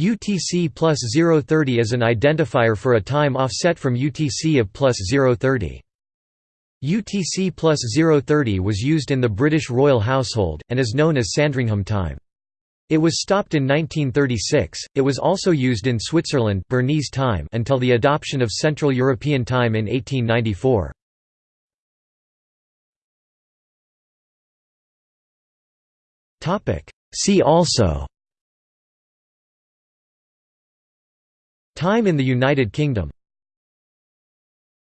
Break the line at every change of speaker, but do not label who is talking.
UTC plus 030 is an identifier for a time offset from UTC of plus 030. UTC plus 030 was used in the British royal household, and is known as Sandringham time. It was stopped in 1936. It was also used in Switzerland Bernese time until the adoption of Central European time in 1894. Topic: See also Time in the United Kingdom